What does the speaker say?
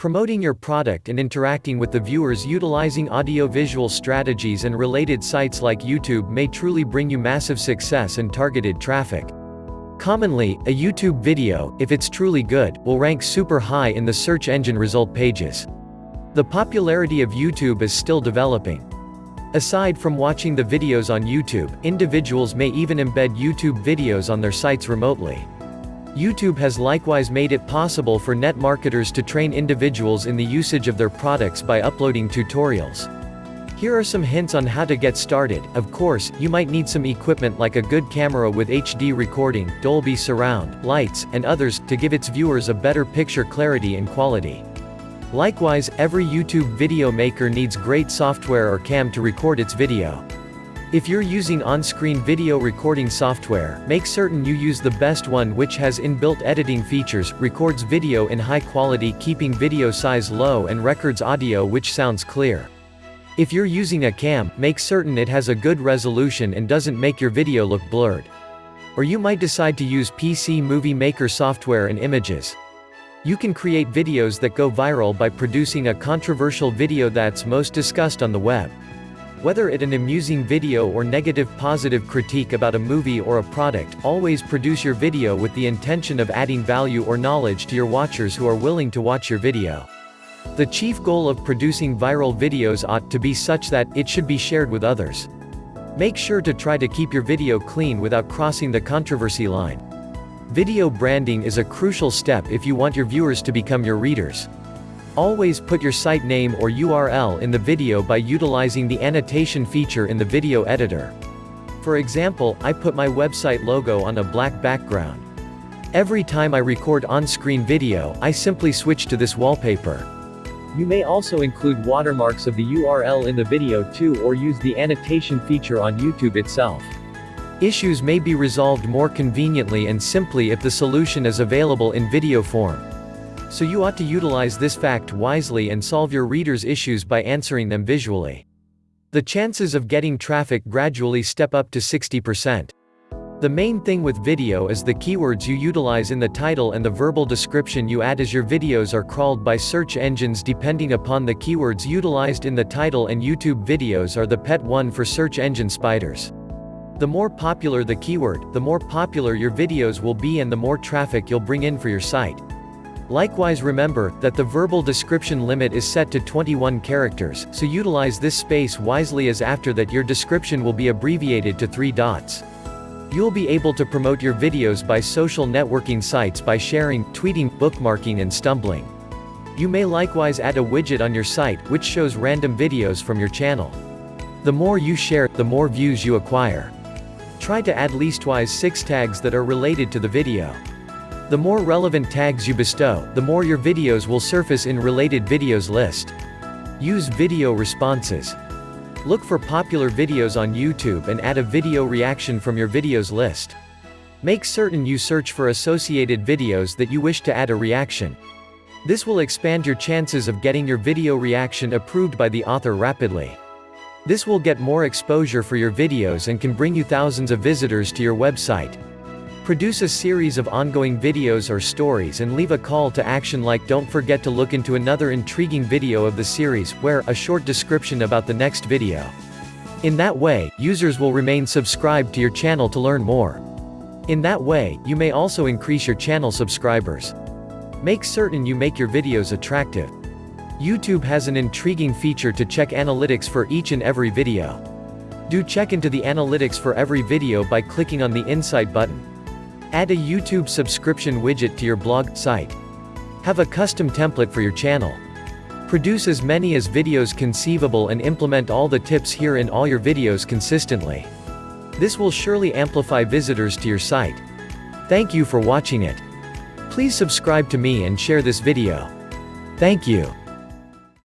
Promoting your product and interacting with the viewers utilizing audio-visual strategies and related sites like YouTube may truly bring you massive success and targeted traffic. Commonly, a YouTube video, if it's truly good, will rank super high in the search engine result pages. The popularity of YouTube is still developing. Aside from watching the videos on YouTube, individuals may even embed YouTube videos on their sites remotely. YouTube has likewise made it possible for net marketers to train individuals in the usage of their products by uploading tutorials. Here are some hints on how to get started, of course, you might need some equipment like a good camera with HD recording, Dolby surround, lights, and others, to give its viewers a better picture clarity and quality. Likewise, every YouTube video maker needs great software or cam to record its video. If you're using on-screen video recording software, make certain you use the best one which has inbuilt editing features, records video in high quality keeping video size low and records audio which sounds clear. If you're using a cam, make certain it has a good resolution and doesn't make your video look blurred. Or you might decide to use PC Movie Maker software and images. You can create videos that go viral by producing a controversial video that's most discussed on the web. Whether it an amusing video or negative positive critique about a movie or a product, always produce your video with the intention of adding value or knowledge to your watchers who are willing to watch your video. The chief goal of producing viral videos ought to be such that, it should be shared with others. Make sure to try to keep your video clean without crossing the controversy line. Video branding is a crucial step if you want your viewers to become your readers. Always put your site name or URL in the video by utilizing the annotation feature in the video editor. For example, I put my website logo on a black background. Every time I record on-screen video, I simply switch to this wallpaper. You may also include watermarks of the URL in the video too or use the annotation feature on YouTube itself. Issues may be resolved more conveniently and simply if the solution is available in video form. So you ought to utilize this fact wisely and solve your readers' issues by answering them visually. The chances of getting traffic gradually step up to 60%. The main thing with video is the keywords you utilize in the title and the verbal description you add as your videos are crawled by search engines depending upon the keywords utilized in the title and YouTube videos are the pet one for search engine spiders. The more popular the keyword, the more popular your videos will be and the more traffic you'll bring in for your site. Likewise remember, that the verbal description limit is set to 21 characters, so utilize this space wisely as after that your description will be abbreviated to 3 dots. You'll be able to promote your videos by social networking sites by sharing, tweeting, bookmarking and stumbling. You may likewise add a widget on your site, which shows random videos from your channel. The more you share, the more views you acquire. Try to add leastwise 6 tags that are related to the video. The more relevant tags you bestow, the more your videos will surface in related videos list. Use video responses. Look for popular videos on YouTube and add a video reaction from your videos list. Make certain you search for associated videos that you wish to add a reaction. This will expand your chances of getting your video reaction approved by the author rapidly. This will get more exposure for your videos and can bring you thousands of visitors to your website. Produce a series of ongoing videos or stories and leave a call to action like don't forget to look into another intriguing video of the series, where, a short description about the next video. In that way, users will remain subscribed to your channel to learn more. In that way, you may also increase your channel subscribers. Make certain you make your videos attractive. YouTube has an intriguing feature to check analytics for each and every video. Do check into the analytics for every video by clicking on the Insight button. Add a YouTube subscription widget to your blog site. Have a custom template for your channel. Produce as many as videos conceivable and implement all the tips here in all your videos consistently. This will surely amplify visitors to your site. Thank you for watching it. Please subscribe to me and share this video. Thank you.